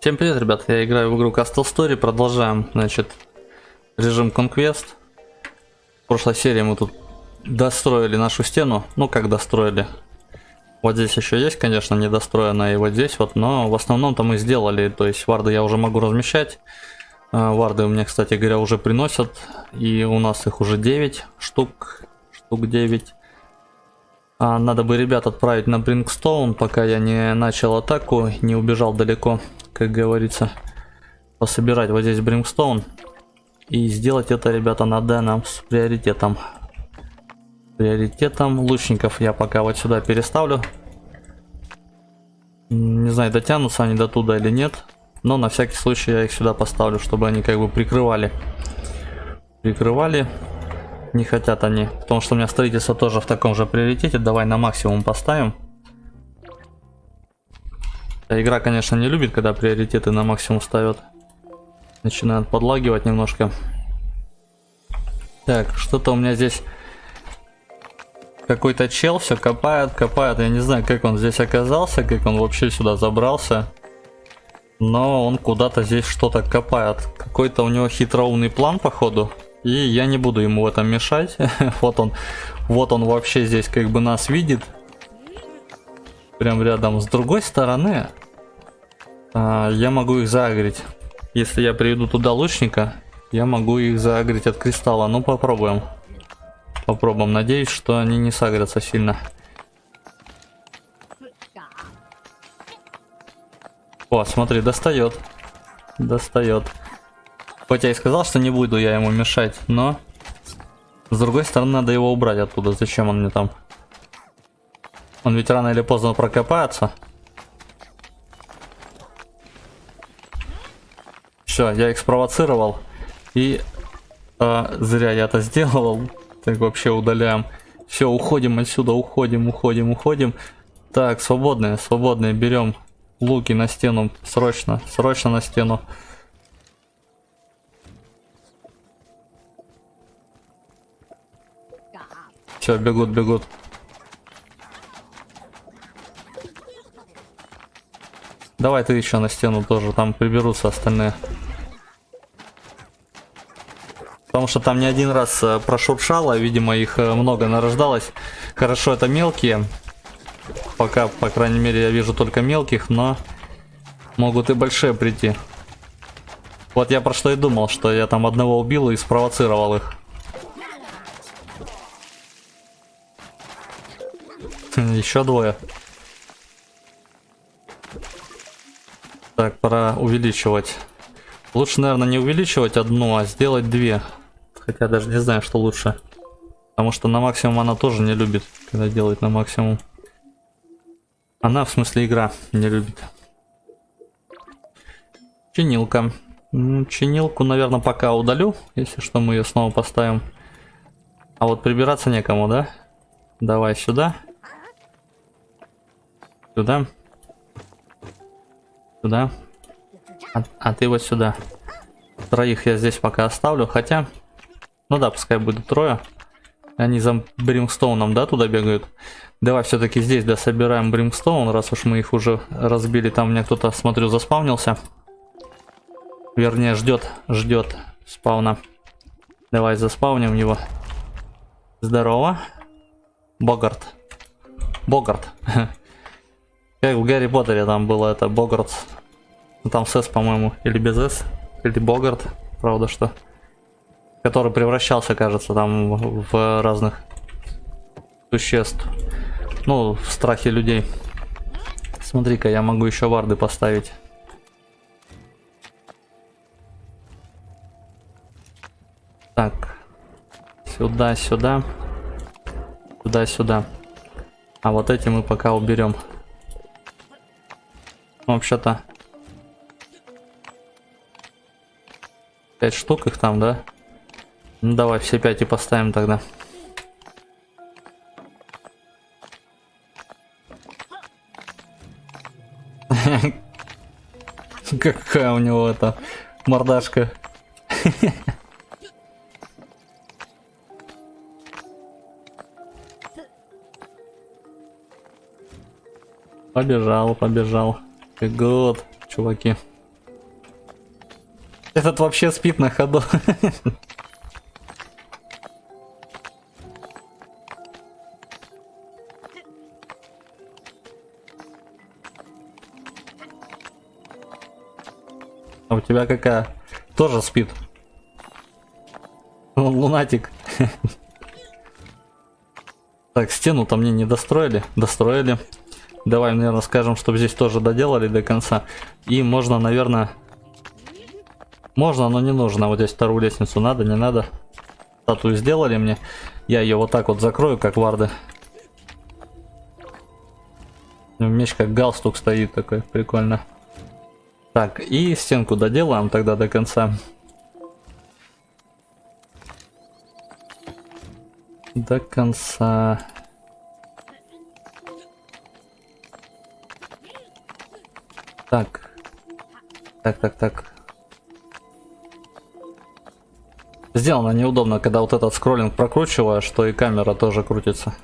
Всем привет, ребят, я играю в игру Castle Story, продолжаем, значит, режим Conquest. В прошлой серии мы тут достроили нашу стену, ну как достроили. Вот здесь еще есть, конечно, недостроенная, и вот здесь вот, но в основном-то мы сделали, то есть варды я уже могу размещать. А, варды у меня, кстати говоря, уже приносят, и у нас их уже 9 штук, штук 9. А, надо бы ребят отправить на Брингстоун, пока я не начал атаку, не убежал далеко как говорится, пособирать вот здесь бримстоун. И сделать это, ребята, надо нам с приоритетом. Приоритетом лучников я пока вот сюда переставлю. Не знаю, дотянутся они до туда или нет. Но на всякий случай я их сюда поставлю, чтобы они как бы прикрывали. Прикрывали. Не хотят они. Потому что у меня строительство тоже в таком же приоритете. Давай на максимум поставим. Игра, конечно, не любит, когда приоритеты на максимум ставят. Начинает подлагивать немножко. Так, что-то у меня здесь какой-то чел все копает, копает. Я не знаю, как он здесь оказался, как он вообще сюда забрался. Но он куда-то здесь что-то копает. Какой-то у него хитроумный план, походу. И я не буду ему в этом мешать. вот он, вот он вообще здесь как бы нас видит. Прям рядом. С другой стороны, а, я могу их заагрить. Если я приведу туда лучника, я могу их заагрить от кристалла. Ну, попробуем. Попробуем. Надеюсь, что они не сагрятся сильно. О, смотри, достает. Достает. Хоть я и сказал, что не буду я ему мешать, но... С другой стороны, надо его убрать оттуда. Зачем он мне там? Он ведь рано или поздно прокопается. Все, я их спровоцировал. И э, зря я это сделал. Так вообще удаляем. Все, уходим отсюда, уходим, уходим, уходим. Так, свободные, свободные. Берем луки на стену. Срочно, срочно на стену. Все, бегут, бегут. Давай ты еще на стену тоже, там приберутся остальные. Потому что там не один раз э, прошуршало, видимо их э, много нарождалось. Хорошо, это мелкие. Пока, по крайней мере, я вижу только мелких, но могут и большие прийти. Вот я про что и думал, что я там одного убил и спровоцировал их. Еще двое. Так, пора увеличивать. Лучше, наверное, не увеличивать одну, а сделать две. Хотя даже не знаю, что лучше. Потому что на максимум она тоже не любит, когда делает на максимум. Она, в смысле, игра не любит. Чинилка. Чинилку, наверное, пока удалю. Если что, мы ее снова поставим. А вот прибираться некому, да? Давай сюда. Сюда. Сюда. А, а ты вот сюда. Троих я здесь пока оставлю. Хотя, ну да, пускай будет трое. Они за Бримстоуном, да, туда бегают. Давай все-таки здесь, да, собираем Бримстоун, раз уж мы их уже разбили. Там меня кто-то, смотрю, заспавнился. Вернее, ждет, ждет спауна. Давай заспавним его. Здорово. Богарт. Богарт. Как в Гарри Поттере там было это Богарт. Ну, там с по-моему, или без S. Или Богарт, правда что. Который превращался, кажется, там в разных существ. Ну, в страхе людей. Смотри-ка, я могу еще варды поставить. Так. Сюда, сюда. Сюда, сюда. А вот эти мы пока уберем. Ну, вообще-то... Пять штук их там, да? Ну давай все пять и поставим тогда. Какая у него эта мордашка. Побежал, побежал. Good, чуваки. Этот вообще спит на ходу. А у тебя какая? Тоже спит. Он лунатик. Так, стену-то мне не достроили. Достроили. Давай, наверное, скажем, чтобы здесь тоже доделали до конца. И можно, наверное... Можно, но не нужно. Вот здесь вторую лестницу надо, не надо. Статую сделали мне. Я ее вот так вот закрою, как варды. Меч как галстук стоит такой, прикольно. Так, и стенку доделаем тогда до конца. До конца. Так. Так, так, так. Сделано неудобно, когда вот этот скроллинг прокручиваю, что и камера тоже крутится.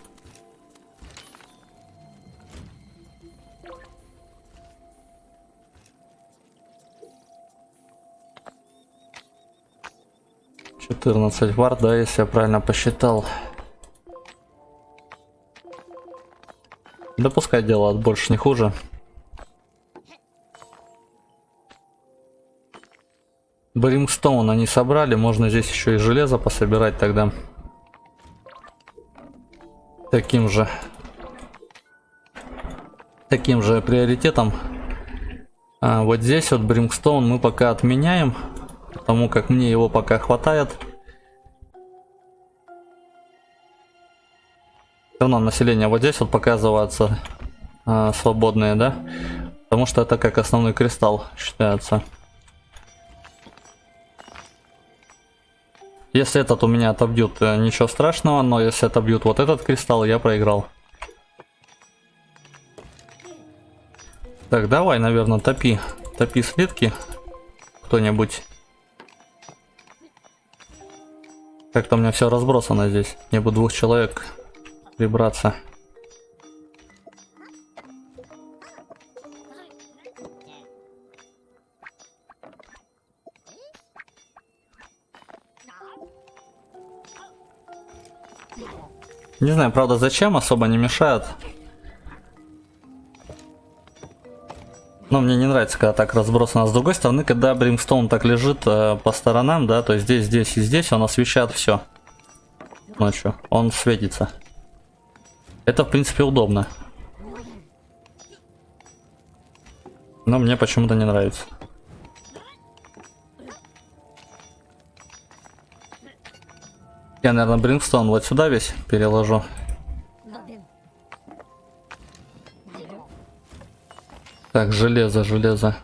Четырнадцать вард, да, если я правильно посчитал. Да пускай делают больше не хуже. Бримстоун они собрали, можно здесь еще и железо пособирать тогда. Таким же. Таким же приоритетом. А вот здесь вот Бримстоун мы пока отменяем, потому как мне его пока хватает. Все равно население вот здесь вот показывается а, свободное, да? Потому что это как основной кристалл считается. Если этот у меня отобьют, э, ничего страшного, но если отобьют вот этот кристалл, я проиграл. Так, давай, наверное, топи. Топи слитки. Кто-нибудь. Как-то у меня все разбросано здесь. Мне бы двух человек прибраться. Не знаю, правда, зачем, особо не мешает. Но мне не нравится, когда так разбросано. С другой стороны, когда Бримстоун так лежит э, по сторонам, да, то здесь, здесь и здесь, он освещает все. Ночью. Он светится. Это, в принципе, удобно. Но мне почему-то не нравится. Я, наверное, Бримстон вот сюда весь переложу. Так, железо, железо.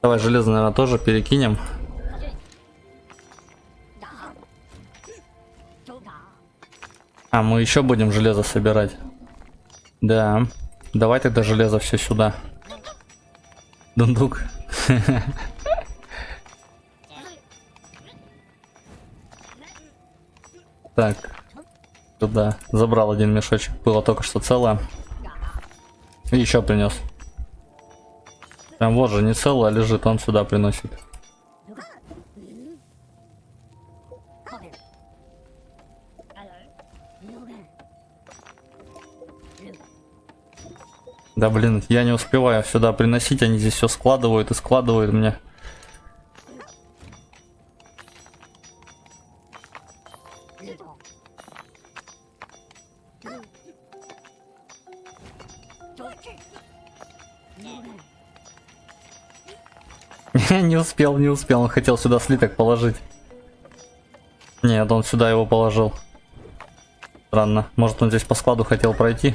Давай железо, наверное, тоже перекинем. А, мы еще будем железо собирать. Да. Давай тогда железо все сюда. Дундук. Так. Туда. Забрал один мешочек. Было только что целое. И еще принес. Прям вот же не целое лежит, он сюда приносит. Да блин, я не успеваю сюда приносить, они здесь все складывают и складывают мне. Не успел, не успел. Он хотел сюда слиток положить. Нет, он сюда его положил. Странно. Может он здесь по складу хотел пройти?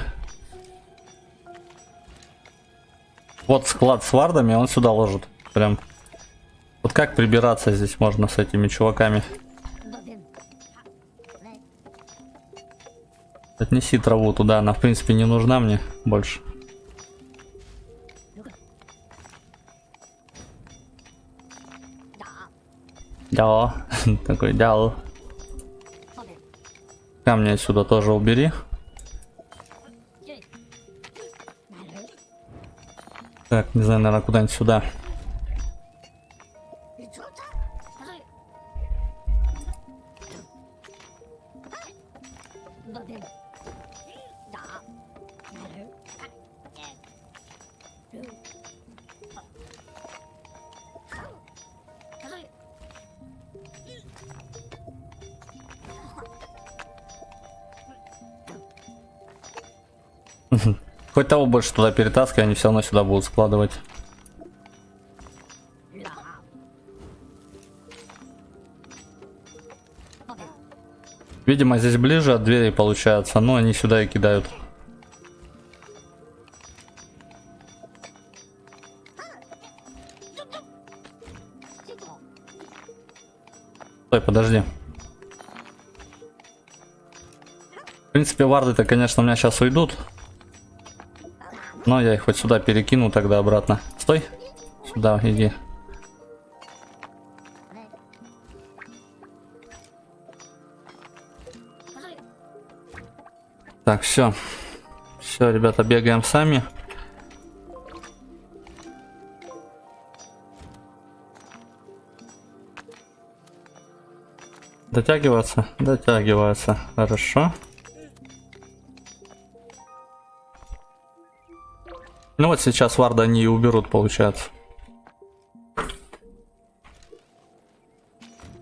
Вот склад с вардами, он сюда ложит. Прям. Вот как прибираться здесь можно с этими чуваками? Отнеси траву туда, она в принципе не нужна мне больше. Да, такой дал. Камни отсюда тоже убери. Так, не знаю, наверное, куда-нибудь сюда. Хоть того больше туда перетаскивай, они все равно сюда будут складывать. Видимо, здесь ближе от двери получается, но они сюда и кидают. Стой, подожди. В принципе, варды-то, конечно, у меня сейчас уйдут. Но я их хоть сюда перекину тогда обратно. Стой. Сюда, иди. Так, все. Все, ребята, бегаем сами. Дотягиваться? Дотягивается. Хорошо. Ну вот сейчас варда они и уберут, получается.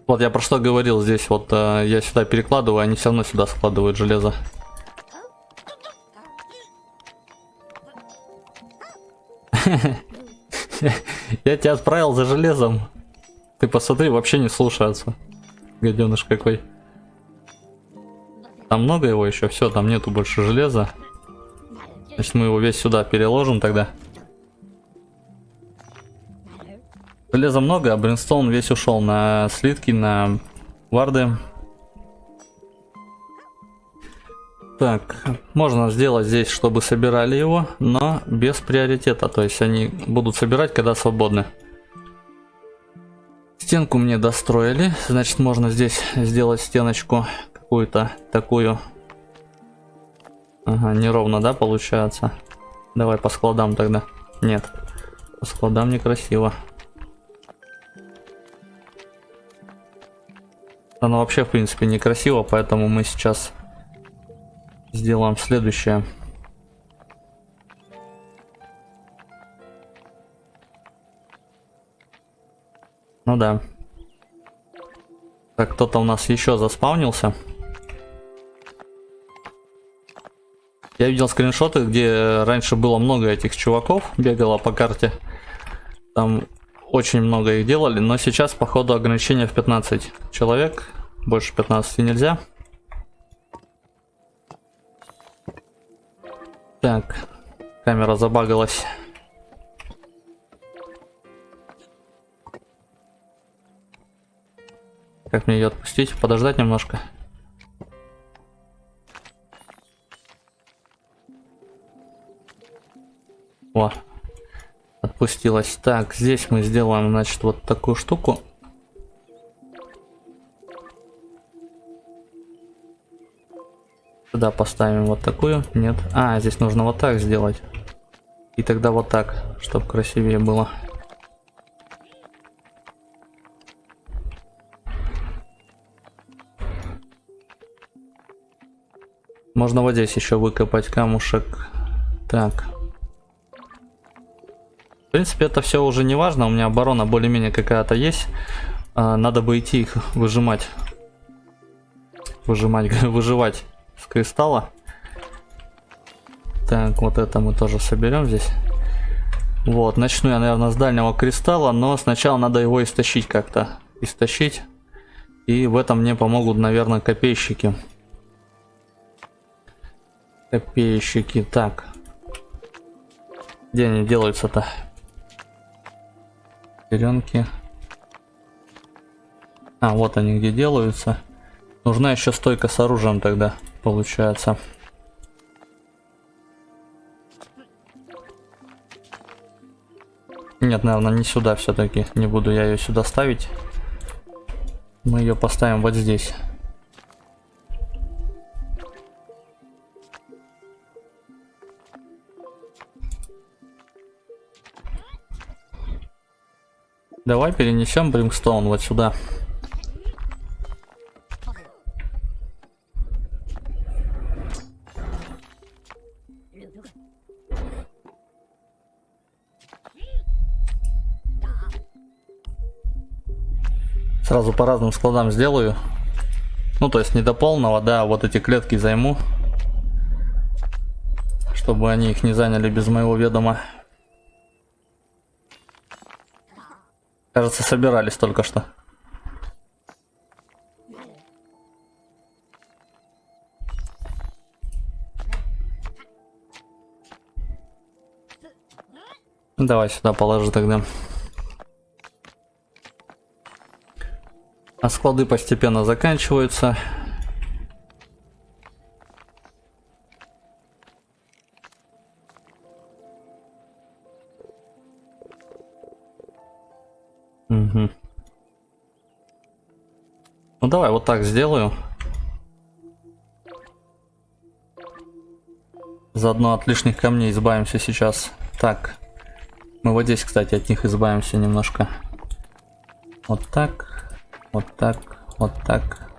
Вот я про что говорил здесь, вот э, я сюда перекладываю, они все равно сюда складывают железо. Я тебя отправил за железом. Ты посмотри, вообще не слушается. Гаденыш какой. Там много его еще, все, там нету больше железа. Значит, мы его весь сюда переложим тогда. Железа много, а бринстоун весь ушел на слитки, на варды. Так, можно сделать здесь, чтобы собирали его, но без приоритета. То есть они будут собирать, когда свободны. Стенку мне достроили, значит можно здесь сделать стеночку какую-то такую Ага, неровно, да, получается? Давай по складам тогда. Нет, по складам некрасиво. Оно вообще, в принципе, некрасиво, поэтому мы сейчас сделаем следующее. Ну да. Так, кто-то у нас еще заспавнился. Я видел скриншоты, где раньше было много этих чуваков, бегало по карте. Там очень много их делали, но сейчас, походу, ограничение в 15 человек. Больше 15 нельзя. Так, камера забагалась. Как мне ее отпустить? Подождать немножко. О, отпустилась. Так, здесь мы сделаем, значит, вот такую штуку. Сюда поставим вот такую. Нет. А, здесь нужно вот так сделать. И тогда вот так, чтобы красивее было. Можно вот здесь еще выкопать камушек. Так. Принципе, это все уже не важно. У меня оборона более-менее какая-то есть. А, надо бы идти их выжимать. Выжимать, выживать с кристалла. Так, вот это мы тоже соберем здесь. Вот, начну я, наверное, с дальнего кристалла, но сначала надо его истощить как-то. Истощить. И в этом мне помогут, наверное, копейщики. Копейщики, так. Где они делаются-то? Шестеренки. А, вот они где делаются. Нужна еще стойка с оружием тогда, получается. Нет, наверное, не сюда все-таки. Не буду я ее сюда ставить. Мы ее поставим вот здесь. Давай перенесем Бримстоун вот сюда. Сразу по разным складам сделаю. Ну, то есть не до полного, да, а вот эти клетки займу. Чтобы они их не заняли без моего ведома. Кажется, собирались только что. Давай сюда положи тогда. А склады постепенно заканчиваются. Ну давай вот так сделаю. Заодно от лишних камней избавимся сейчас. Так. Мы вот здесь, кстати, от них избавимся немножко. Вот так, вот так, вот так.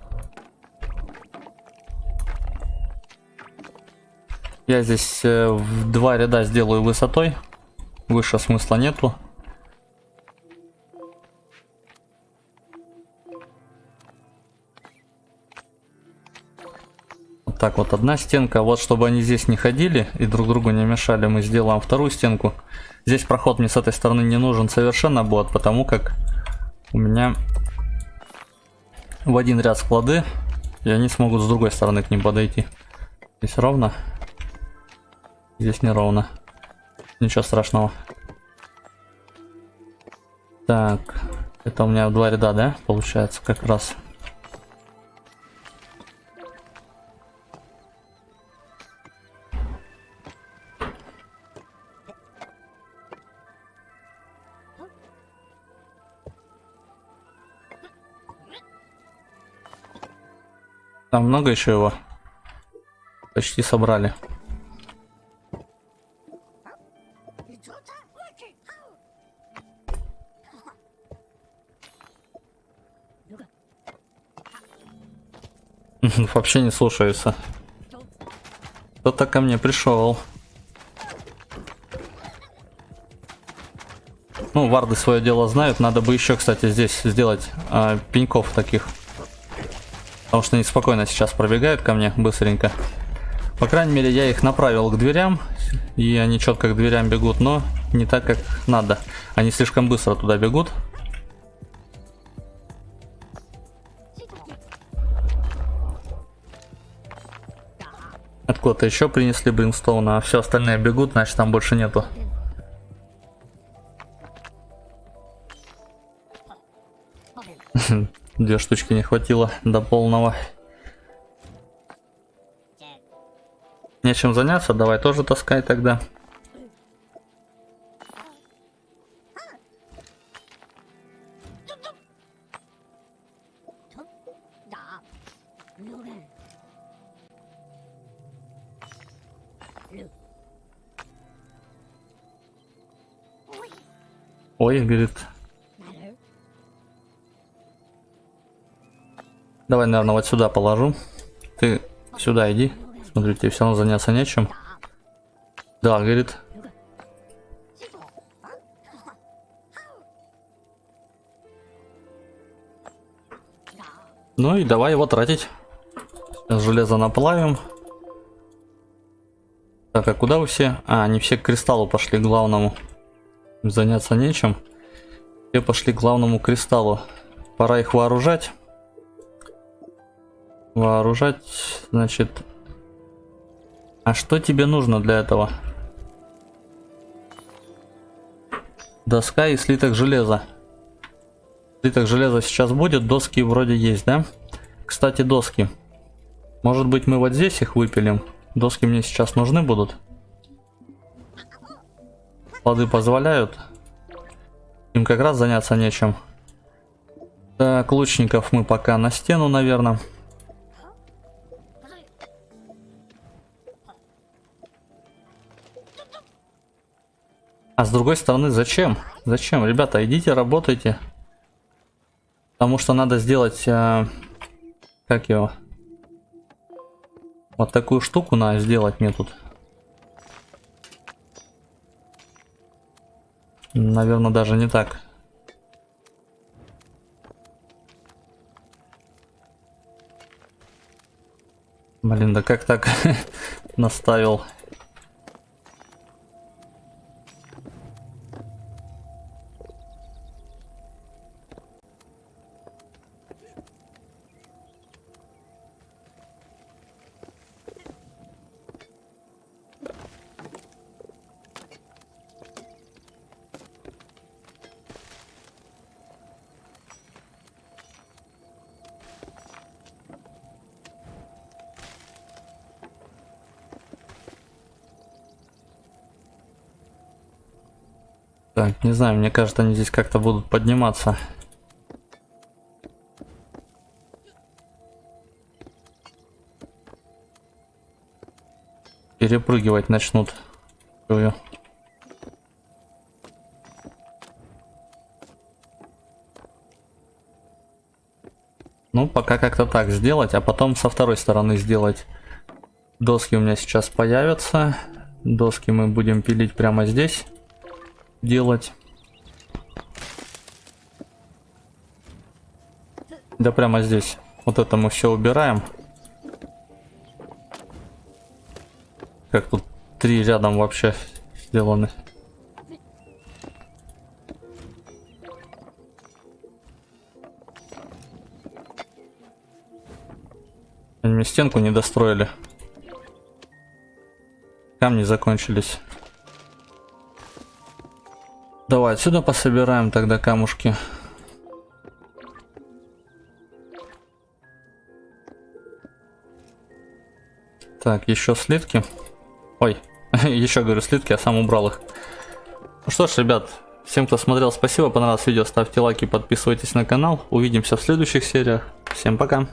Я здесь э, в два ряда сделаю высотой. Выше смысла нету. Так вот одна стенка. Вот чтобы они здесь не ходили и друг другу не мешали, мы сделаем вторую стенку. Здесь проход мне с этой стороны не нужен совершенно будет, потому как у меня в один ряд склады, и они смогут с другой стороны к ним подойти. Здесь ровно. Здесь не ровно. Ничего страшного. Так, это у меня два ряда, да, получается, как раз. Там много еще его. Почти собрали. Вообще не слушаются. Кто-то ко мне пришел. Ну, варды свое дело знают. Надо бы еще, кстати, здесь сделать э, пеньков таких. Потому что они спокойно сейчас пробегают ко мне быстренько. По крайней мере, я их направил к дверям. И они четко к дверям бегут, но не так, как надо. Они слишком быстро туда бегут. Откуда-то еще принесли Бримстоуна, а все остальные бегут, значит там больше нету. Две штучки не хватило до полного. Нечем заняться, давай тоже таскай тогда. Ой, говорит, Давай, наверное, вот сюда положу. Ты сюда иди. Смотри, тебе все равно заняться нечем. Да, говорит. Ну и давай его тратить. Сейчас железо наплавим. Так, а куда вы все? А, они все к кристаллу пошли, к главному. Заняться нечем. Все пошли к главному кристаллу. Пора их вооружать. Вооружать, значит... А что тебе нужно для этого? Доска и слиток железа. Слиток железа сейчас будет, доски вроде есть, да? Кстати, доски. Может быть мы вот здесь их выпилим? Доски мне сейчас нужны будут. Плоды позволяют. Им как раз заняться нечем. Так, лучников мы пока на стену, наверное. А с другой стороны, зачем? Зачем? Ребята, идите, работайте. Потому что надо сделать... Э, как его? Вот такую штуку надо сделать мне тут. Наверное, даже не так. Блин, да как так наставил? Так, не знаю, мне кажется, они здесь как-то будут подниматься. Перепрыгивать начнут. Ну, пока как-то так сделать, а потом со второй стороны сделать. Доски у меня сейчас появятся. Доски мы будем пилить прямо здесь делать. Да прямо здесь. Вот это мы все убираем. Как тут три рядом вообще сделаны. Они мне стенку не достроили. Камни закончились. Давай отсюда пособираем тогда камушки. Так, еще слитки. Ой, еще говорю слитки, а сам убрал их. Ну что ж, ребят, всем, кто смотрел, спасибо. Понравилось видео, ставьте лайки, подписывайтесь на канал. Увидимся в следующих сериях. Всем пока.